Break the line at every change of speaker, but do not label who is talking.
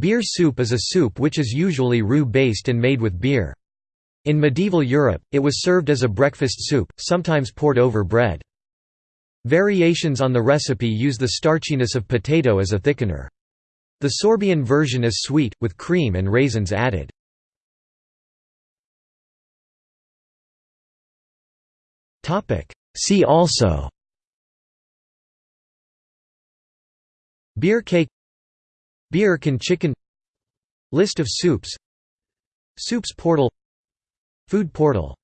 Beer soup is a soup which is usually roux-based and made with beer. In medieval Europe, it was served as a breakfast soup, sometimes poured over bread. Variations on the recipe use the starchiness of potato as a thickener. The Sorbian version is sweet, with cream and raisins added. See also Beer cake Beer can chicken List of soups Soups portal Food portal